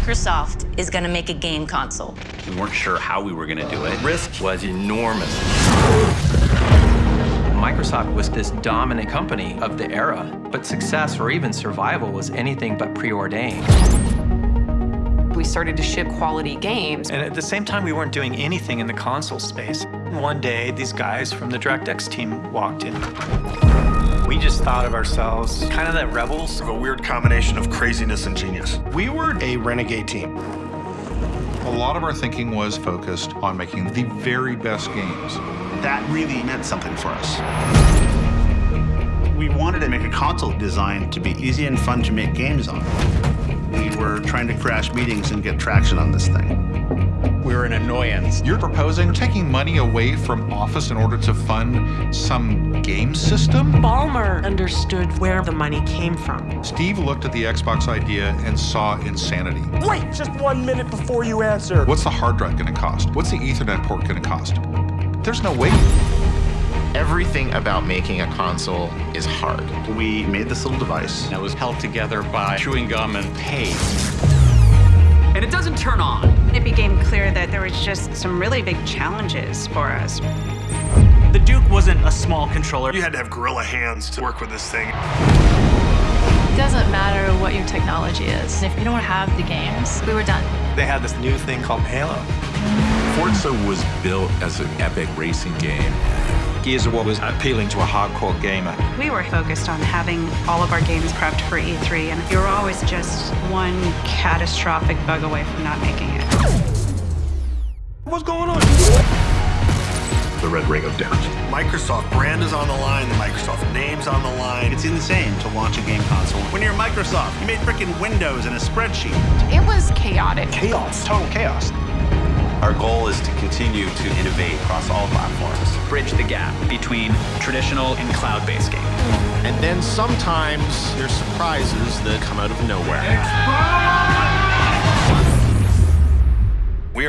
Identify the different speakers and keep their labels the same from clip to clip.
Speaker 1: Microsoft is going to make a game console.
Speaker 2: We weren't sure how we were going to do it. Risk was enormous.
Speaker 3: Microsoft was this dominant company of the era, but success or even survival was anything but preordained.
Speaker 4: We started to ship quality games.
Speaker 5: And at the same time, we weren't doing anything in the console space. One day, these guys from the DirectX team walked in. We just thought of ourselves kind of that rebels.
Speaker 6: Of a weird combination of craziness and genius.
Speaker 7: We were a renegade team.
Speaker 8: A lot of our thinking was focused on making the very best games.
Speaker 9: That really meant something for us. We wanted to make a console designed to be easy and fun to make games on. We were trying to crash meetings and get traction on this thing.
Speaker 7: We're an annoyance.
Speaker 8: You're proposing taking money away from Office in order to fund some game system?
Speaker 10: Ballmer understood where the money came from.
Speaker 8: Steve looked at the Xbox idea and saw insanity.
Speaker 11: Wait just one minute before you answer.
Speaker 8: What's the hard drive going to cost? What's the Ethernet port going to cost? There's no way.
Speaker 12: Everything about making a console is hard.
Speaker 9: We made this little device
Speaker 2: that was held together by chewing gum and paste.
Speaker 13: And it doesn't turn on.
Speaker 14: There was just some really big challenges for us.
Speaker 13: The Duke wasn't a small controller.
Speaker 6: You had to have gorilla hands to work with this thing.
Speaker 15: It doesn't matter what your technology is. If you don't have the games, we were done.
Speaker 5: They had this new thing called Halo.
Speaker 16: Forza was built as an epic racing game.
Speaker 17: Gears of War was appealing to a hardcore gamer.
Speaker 14: We were focused on having all of our games prepped for E3, and you were always just one catastrophic bug away from not making it.
Speaker 11: What's going on?
Speaker 6: The red ring of death. Microsoft brand is on the line, the Microsoft name's on the line.
Speaker 9: It's insane to launch a game console. When you're Microsoft, you made freaking Windows and a spreadsheet.
Speaker 4: It was chaotic.
Speaker 7: Chaos. Total chaos.
Speaker 2: Our goal is to continue to innovate across all platforms.
Speaker 13: Bridge the gap between traditional and cloud-based gaming.
Speaker 12: And then sometimes there's surprises that come out of nowhere.
Speaker 6: We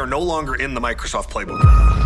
Speaker 6: are no longer in the Microsoft playbook.